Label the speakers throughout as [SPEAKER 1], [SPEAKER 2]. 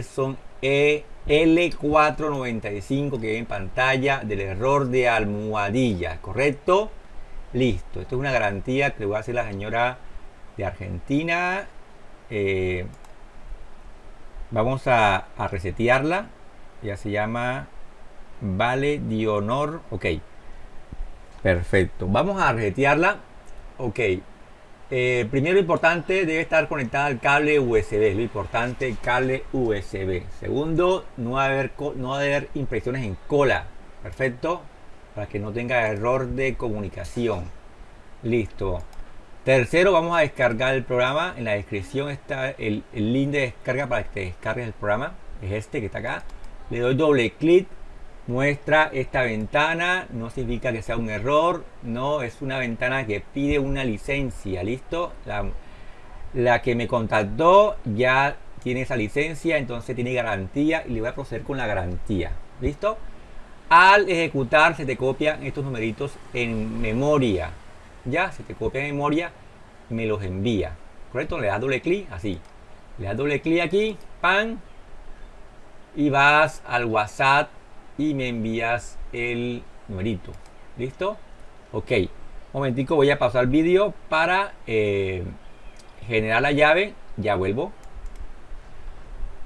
[SPEAKER 1] son E L495 que ve en pantalla del error de almohadilla, ¿correcto? Listo, esto es una garantía que le voy a hacer la señora de Argentina. Eh, vamos a, resetearla. Ya se llama Vale de Honor. Ok. Perfecto. Vamos a resetearla. Ok. Eh, primero importante, debe estar conectada al cable USB, lo importante, cable USB. Segundo, no haber, no haber impresiones en cola, perfecto, para que no tenga error de comunicación. Listo. Tercero, vamos a descargar el programa. En la descripción está el link de descarga para que te descargues el programa. Es este que está acá. Le doy doble clic muestra esta ventana no significa que sea un error no es una ventana que pide una licencia listo la, la, que me contactó ya tiene esa licencia entonces tiene garantía y le voy a proceder con la garantía listo al ejecutar se te copian estos numeritos en memoria ya se te copia en memoria me los envía correcto le das doble clic así. Le das doble clic aquí pan y vas al whatsapp y me envías el numerito. ¿Listo? Ok. Un momentico, voy a pasar vídeo para eh, generar la llave. Ya vuelvo.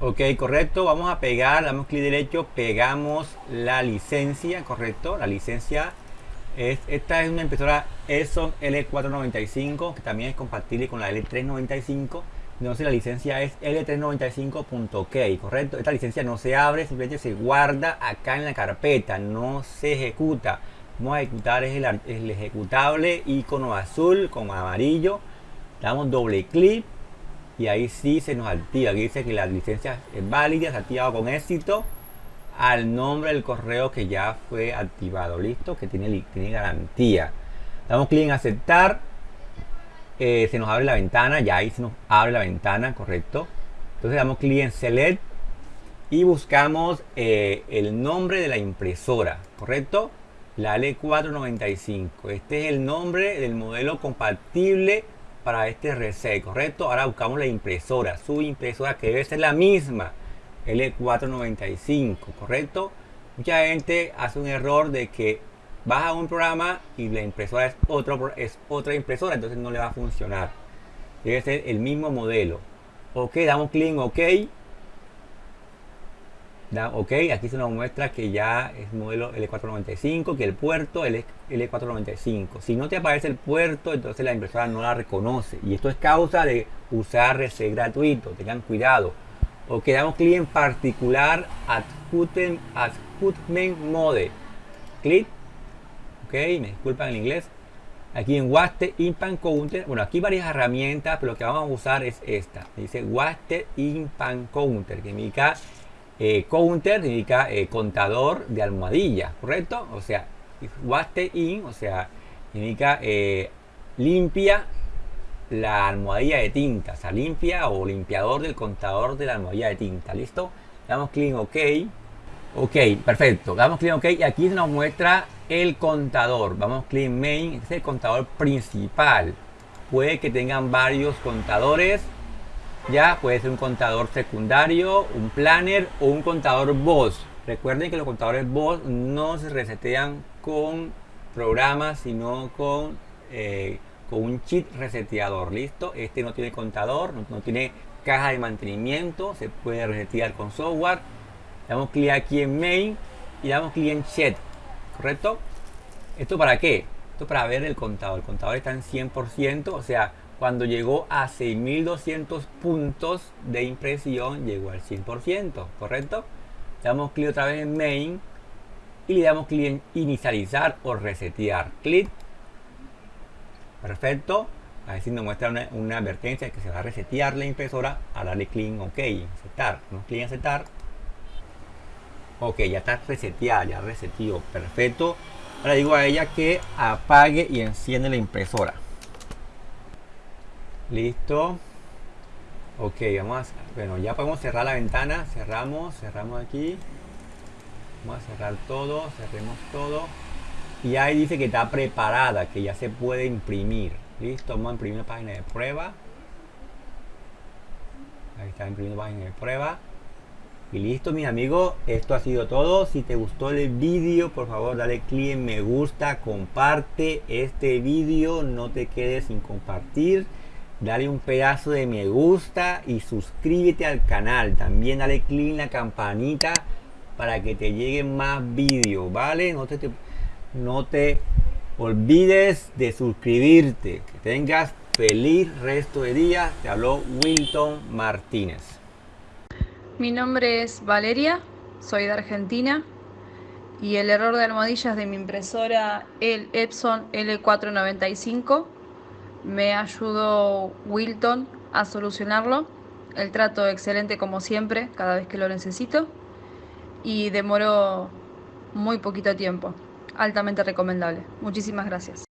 [SPEAKER 1] Ok, correcto. Vamos a pegar, damos clic derecho, pegamos la licencia, correcto. La licencia es, esta es una impresora Epson L495 que también es compatible con la L395 entonces la licencia es L395.k, ¿correcto? Esta licencia no se abre, simplemente se guarda acá en la carpeta, no se ejecuta. Vamos a ejecutar es el, ejecutable icono azul con amarillo. Damos doble clic y ahí sí se nos activa. Aquí dice que la licencia es válida, se ha activado con éxito al nombre del correo que ya fue activado. Listo, que tiene, tiene garantía. Damos clic en aceptar eh, se nos abre la ventana, ya ahí se nos abre la ventana, correcto. Entonces damos clic en Select y buscamos eh, el nombre de la impresora, correcto. La L495. Este es el nombre del modelo compatible para este RC, correcto. Ahora buscamos la impresora, su impresora que debe ser la misma, L495, correcto. Mucha gente hace un error de que vas a un programa y la impresora es, otro, es otra impresora, entonces no le va a funcionar. Debe ser el mismo modelo. Ok, damos clic en OK. Da, ok, aquí se nos muestra que ya es modelo L495, que el puerto es L495. Si no te aparece el puerto, entonces la impresora no la reconoce. Y esto es causa de usar RC gratuito. Tengan cuidado. Ok, damos clic en particular Adjustment, Mode. Clic ok, me disculpan en inglés. Aquí en Waste Impan Counter, bueno, aquí varias herramientas, pero lo que vamos a usar es esta. Dice Waste Impan Counter, que eh, counter, eh, contador de almohadillas, ¿correcto? O sea, Waste In, o sea, significa eh, limpia la almohadilla de tinta, o sea, limpia o limpiador del contador de la almohadilla de tinta, ¿listo? Damos clic en OK. Ok, perfecto. Damos clic en OK y aquí nos muestra el contador. Vamos clic en main, este es el contador principal. Puede que tengan varios contadores. Ya puede ser un contador secundario, un planner o un contador voz. Recuerden que los contadores voz no se resetean con programas, sino con, eh, con un chip reseteador. Listo, este no tiene contador, no, no tiene caja de mantenimiento, se puede resetear con software. Damos clic aquí en main y damos clic en chat ¿correcto? ¿Esto para qué? Esto para ver el contador. El contador está en 100%, o sea, cuando llegó a 6200 puntos de impresión, llegó al 100%, ¿correcto? Le damos clic otra vez en Main y le damos clic en Inicializar o Resetear. Clic. Perfecto. A ver si nos muestra una, advertencia que se va a resetear la impresora. A darle clic en OK, aceptar. Damos clic en aceptar Ok, ya está reseteada, ya reseteó. Perfecto. Ahora digo a ella que apague y enciende la impresora. Listo. Ok, vamos a... Bueno, ya podemos cerrar la ventana. Cerramos, cerramos aquí. Vamos a cerrar todo, cerremos todo. Y ahí dice que está preparada, que ya se puede imprimir. Listo, vamos a imprimir la página de prueba. Ahí está imprimiendo página de prueba. Y listo, mis amigos, esto ha sido todo. Si te gustó el vídeo, por favor, dale clic en me gusta, comparte este vídeo, no te quedes sin compartir. Dale un pedazo de me gusta y suscríbete al canal. También dale clic en la campanita para que te lleguen más vídeos, ¿vale? No te, no te olvides de suscribirte. Que tengas feliz resto de día. Te habló Wilton Martínez.
[SPEAKER 2] Mi nombre es Valeria, soy de Argentina y el error de almohadillas de mi impresora el Epson L495 me ayudó Wilton a solucionarlo. El trato excelente como siempre, cada vez que lo necesito y demoró muy poquito tiempo. Altamente recomendable. Muchísimas gracias.